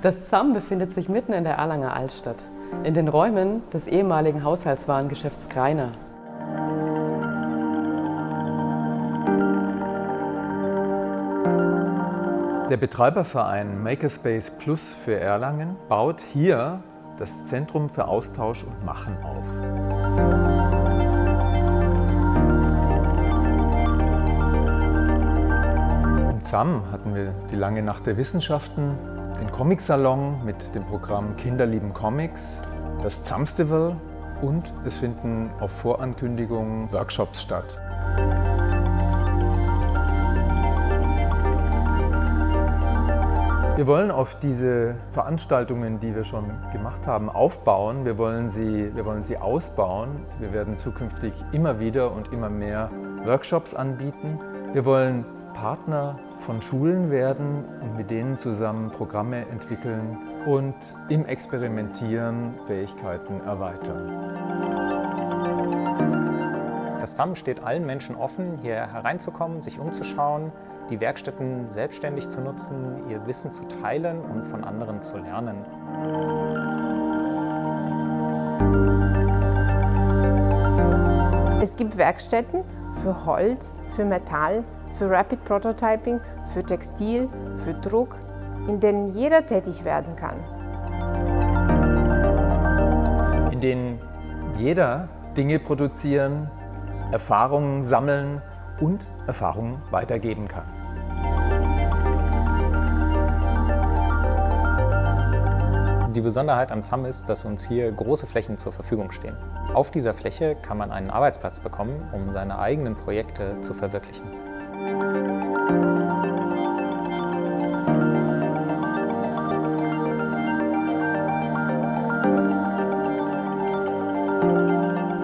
Das ZAM befindet sich mitten in der Erlanger Altstadt, in den Räumen des ehemaligen Haushaltswarengeschäfts Greiner. Der Betreiberverein Makerspace Plus für Erlangen baut hier das Zentrum für Austausch und Machen auf. Im ZAM hatten wir die lange Nacht der Wissenschaften, den Comicsalon mit dem Programm Kinder lieben Comics, das ZAMstival und es finden auf Vorankündigung Workshops statt. Wir wollen auf diese Veranstaltungen, die wir schon gemacht haben, aufbauen. Wir wollen, sie, wir wollen sie ausbauen. Wir werden zukünftig immer wieder und immer mehr Workshops anbieten. Wir wollen Partner von Schulen werden und mit denen zusammen Programme entwickeln und im Experimentieren Fähigkeiten erweitern. Das ZAM steht allen Menschen offen, hier hereinzukommen, sich umzuschauen, die Werkstätten selbstständig zu nutzen, ihr Wissen zu teilen und von anderen zu lernen. Es gibt Werkstätten für Holz, für Metall, für Rapid Prototyping, für Textil, für Druck, in denen jeder tätig werden kann. In denen jeder Dinge produzieren, Erfahrungen sammeln und Erfahrungen weitergeben kann. Die Besonderheit am ZAM ist, dass uns hier große Flächen zur Verfügung stehen. Auf dieser Fläche kann man einen Arbeitsplatz bekommen, um seine eigenen Projekte zu verwirklichen.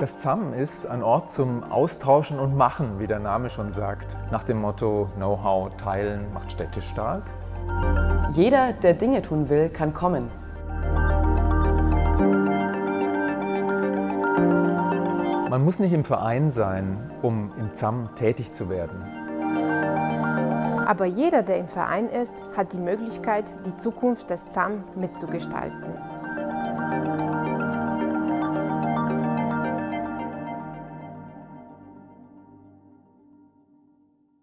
Das ZAM ist ein Ort zum Austauschen und Machen, wie der Name schon sagt. Nach dem Motto Know-how teilen macht Städte stark. Jeder, der Dinge tun will, kann kommen. Man muss nicht im Verein sein, um im ZAM tätig zu werden. Aber jeder, der im Verein ist, hat die Möglichkeit, die Zukunft des ZAM mitzugestalten.